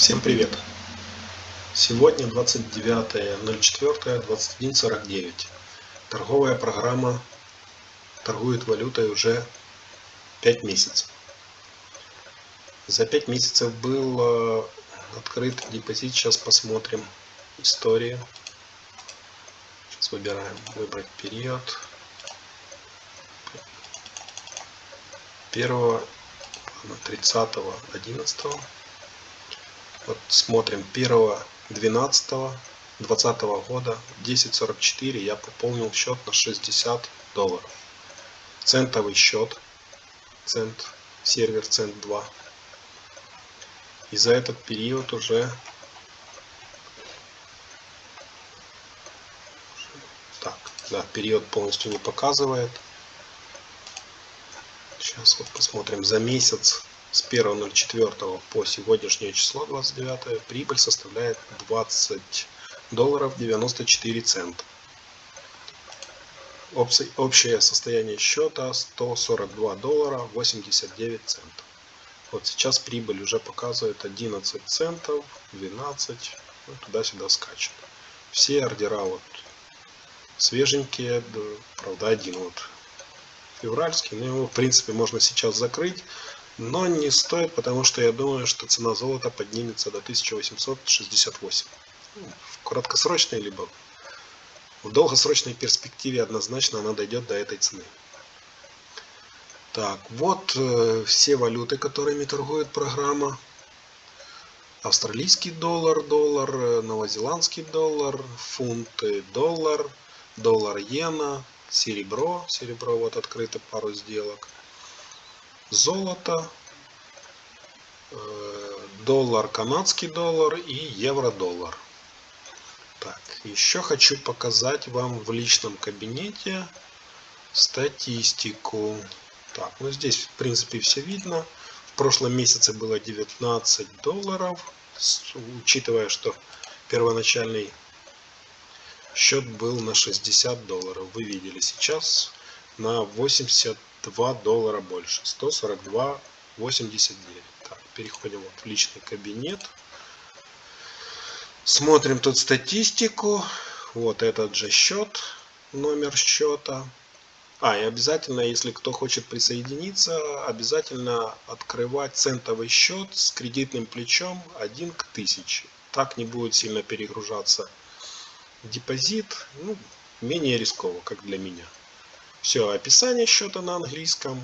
Всем привет! Сегодня 29.04.21.49. Торговая программа торгует валютой уже 5 месяцев. За 5 месяцев был открыт депозит. Сейчас посмотрим историю. Сейчас выбираем выбрать период. 1 30 11 вот смотрим 1 12 2020 года 10.44 я пополнил счет на 60 долларов. Центовый счет цент сервер цент 2 и за этот период уже так да период полностью не показывает. Сейчас вот посмотрим за месяц с 1.04 по сегодняшнее число 29 прибыль составляет 20 долларов 94 цента. Общее состояние счета 142 доллара 89 центов. Вот сейчас прибыль уже показывает 11 центов, 12, ну, туда-сюда скачет. Все ордера вот свеженькие, правда один вот февральский, но его в принципе можно сейчас закрыть но не стоит, потому что я думаю, что цена золота поднимется до 1868. Ну, в краткосрочной либо в долгосрочной перспективе однозначно она дойдет до этой цены. Так, вот э, все валюты, которыми торгует программа. Австралийский доллар, доллар, э, новозеландский доллар, фунты, доллар, доллар иена, серебро, серебро вот открыто пару сделок – золото, э, доллар, канадский доллар и евро-доллар. Так, еще хочу показать вам в личном кабинете статистику. Так, ну здесь в принципе все видно. В прошлом месяце было 19 долларов, учитывая, что первоначальный счет был на 60 долларов. Вы видели сейчас на 80 2 доллара больше. 142,89. Так, переходим вот в личный кабинет. Смотрим тут статистику. Вот этот же счет, номер счета. А, и обязательно, если кто хочет присоединиться, обязательно открывать центовый счет с кредитным плечом 1 к 1000. Так не будет сильно перегружаться депозит. Ну, менее рисково, как для меня. Все, описание счета на английском.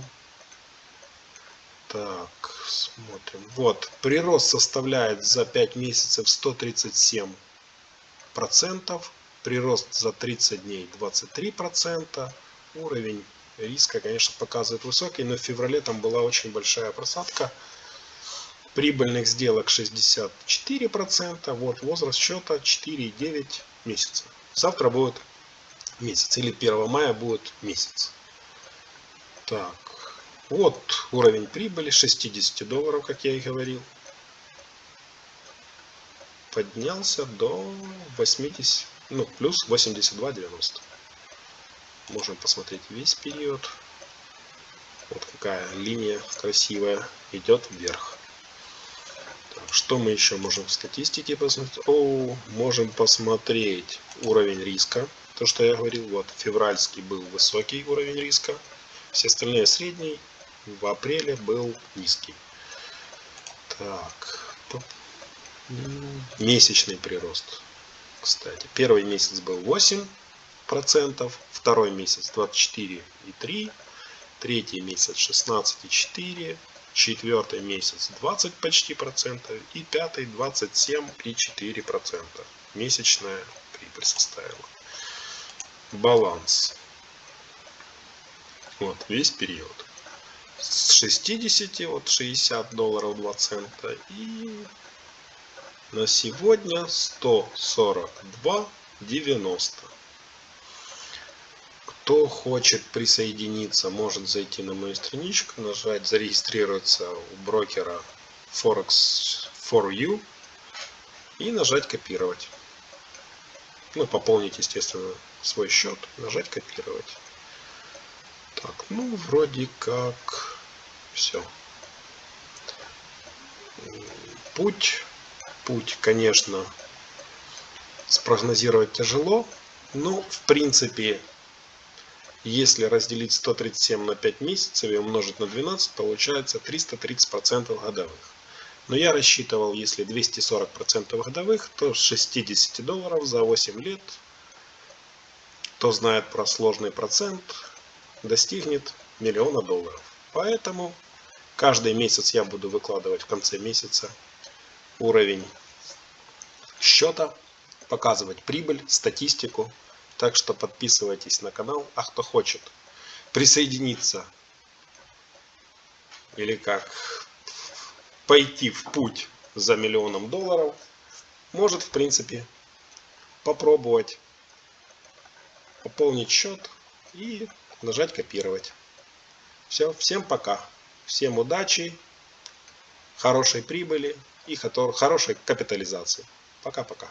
Так, смотрим. Вот, прирост составляет за 5 месяцев 137 процентов. Прирост за 30 дней 23 процента. Уровень риска, конечно, показывает высокий, но в феврале там была очень большая просадка. Прибыльных сделок 64 процента. Вот возраст счета 4,9 месяца. Завтра будет месяц. Или 1 мая будет месяц. Так, вот уровень прибыли 60 долларов, как я и говорил. Поднялся до 80, ну, плюс 82,90. Можем посмотреть весь период. Вот какая линия красивая идет вверх. Так, что мы еще можем в статистике посмотреть? О, можем посмотреть уровень риска то, что я говорил, вот февральский был высокий уровень риска, все остальные средний, в апреле был низкий. Так, месячный прирост. Кстати, первый месяц был 8 процентов, второй месяц 24,3, третий месяц 16,4, четвертый месяц 20 почти процентов и пятый 27,4 процента. Месячная прибыль составила баланс. Вот, весь период. С 60, вот 60 долларов 2 цента. И на сегодня 142 90. Кто хочет присоединиться, может зайти на мою страничку, нажать зарегистрироваться у брокера Forex for You и нажать копировать. Ну, пополнить, естественно, свой счет, нажать копировать. Так, ну, вроде как все. Путь путь, конечно, спрогнозировать тяжело. Но, в принципе, если разделить 137 на 5 месяцев и умножить на 12, получается 330% годовых. Но я рассчитывал, если 240% годовых, то с 60 долларов за 8 лет, кто знает про сложный процент, достигнет миллиона долларов. Поэтому каждый месяц я буду выкладывать в конце месяца уровень счета, показывать прибыль, статистику. Так что подписывайтесь на канал. А кто хочет присоединиться или как пойти в путь за миллионом долларов, может в принципе попробовать пополнить счет и нажать копировать. Все, всем пока. Всем удачи, хорошей прибыли и хорошей капитализации. Пока-пока.